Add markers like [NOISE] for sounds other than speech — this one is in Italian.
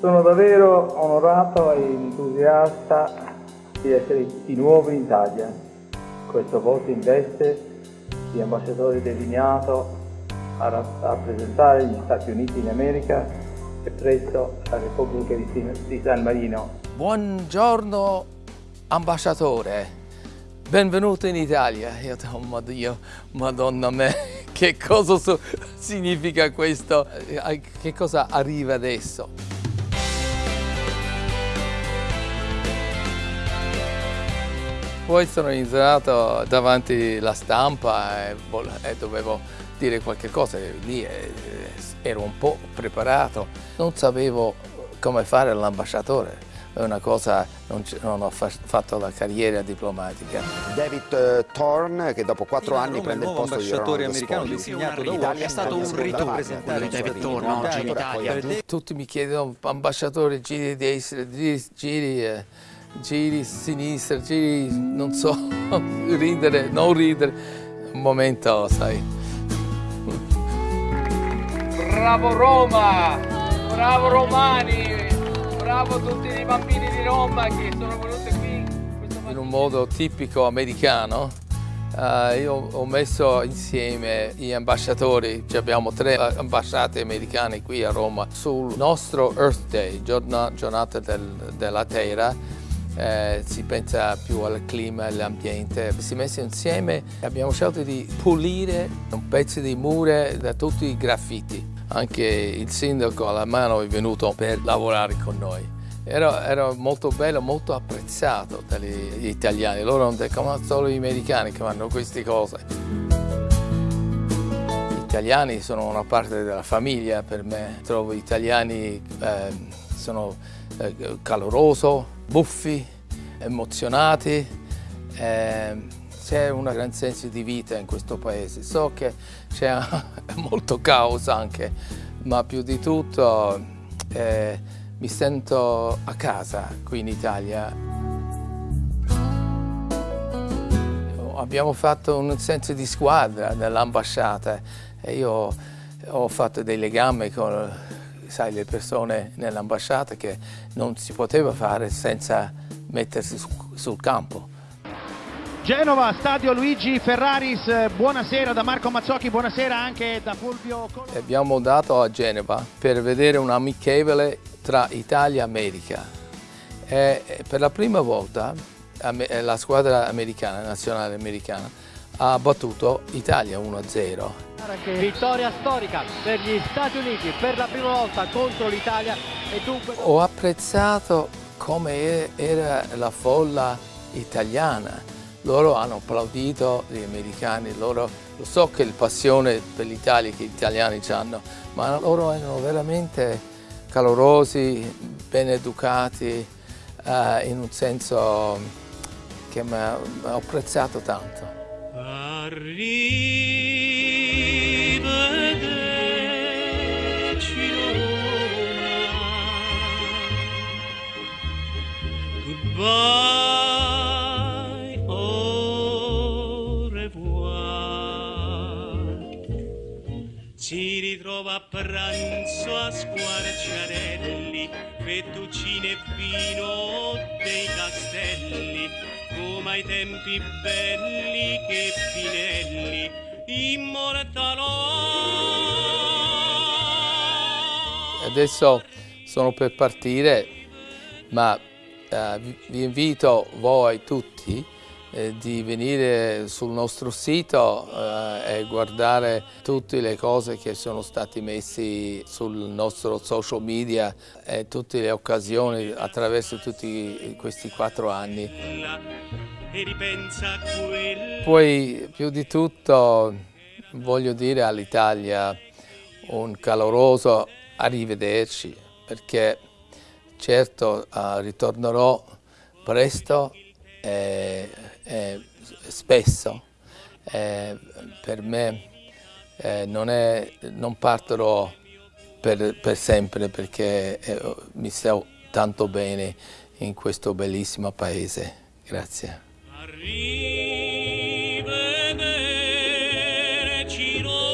Sono davvero onorato e entusiasta di essere di nuovo in Italia. Questo voto in veste di ambasciatore designato a rappresentare gli Stati Uniti in America e presso la Repubblica di San Marino. Buongiorno ambasciatore, benvenuto in Italia. Io, oh, Dio, madonna me, [LAUGHS] che cosa so, significa questo? Eh, che cosa arriva adesso? Poi sono entrato davanti alla stampa e, e dovevo dire qualche cosa, lì eh, ero un po' preparato, non sapevo come fare l'ambasciatore, è una cosa, non, non, ho fatto la carriera diplomatica. David uh, Thorne, che dopo quattro anni Roma, prende il posto di ambasciatore americano designato da Italia, è stato un rito presentare David Thorne oggi in Italia. Tutti mi chiedono, ambasciatore, giri giri, giri eh, giri sinistra, giri, non so, [LAUGHS] ridere, non ridere, un momento, sai. Bravo Roma, bravo Romani, bravo tutti i bambini di Roma che sono venuti qui. In un modo tipico americano, Uh, io ho messo insieme gli ambasciatori, abbiamo tre ambasciate americane qui a Roma, sul nostro Earth Day, giornata del, della Terra, eh, si pensa più al clima e all'ambiente. Si è messo insieme e abbiamo scelto di pulire un pezzo di mura da tutti i graffiti. Anche il sindaco alla mano è venuto per lavorare con noi. Era, era molto bello, molto apprezzato dagli italiani. Loro non dicono solo gli americani che fanno queste cose. Gli italiani sono una parte della famiglia per me. Trovo gli italiani eh, sono eh, caloroso, buffi, emozionati. Eh, c'è un gran senso di vita in questo paese. So che c'è [LAUGHS] molto caos anche, ma più di tutto eh, mi sento a casa qui in Italia. Abbiamo fatto un senso di squadra nell'ambasciata e io ho fatto dei legami con sai, le persone nell'ambasciata che non si poteva fare senza mettersi su, sul campo. Genova, stadio Luigi Ferraris, buonasera da Marco Mazzocchi, buonasera anche da Fulvio Abbiamo dato a Genova per vedere un amichevole tra Italia e America. E per la prima volta la squadra americana, nazionale americana, ha battuto Italia 1-0 Vittoria storica per gli Stati Uniti per la prima volta contro l'Italia e dunque... Ho apprezzato come era la folla italiana. Loro hanno applaudito gli americani, loro, lo so che il passione per l'Italia che gli italiani hanno, ma loro erano veramente calorosi, ben educati, eh, in un senso che mi ha apprezzato tanto. Fettuccine e vino dei castelli come ai tempi belli che Pinelli immortalò. Adesso sono per partire, ma eh, vi invito voi tutti eh, di venire sul nostro sito eh, e guardare tutte le cose che sono state messe sul nostro social media e tutte le occasioni attraverso tutti questi quattro anni. Poi più di tutto voglio dire all'Italia un caloroso arrivederci perché certo uh, ritornerò presto eh, eh, spesso eh, per me non, è, non, partirò per, per sempre perché eh, mi sto tanto bene in questo bellissimo paese. Grazie. Arrivederci noi.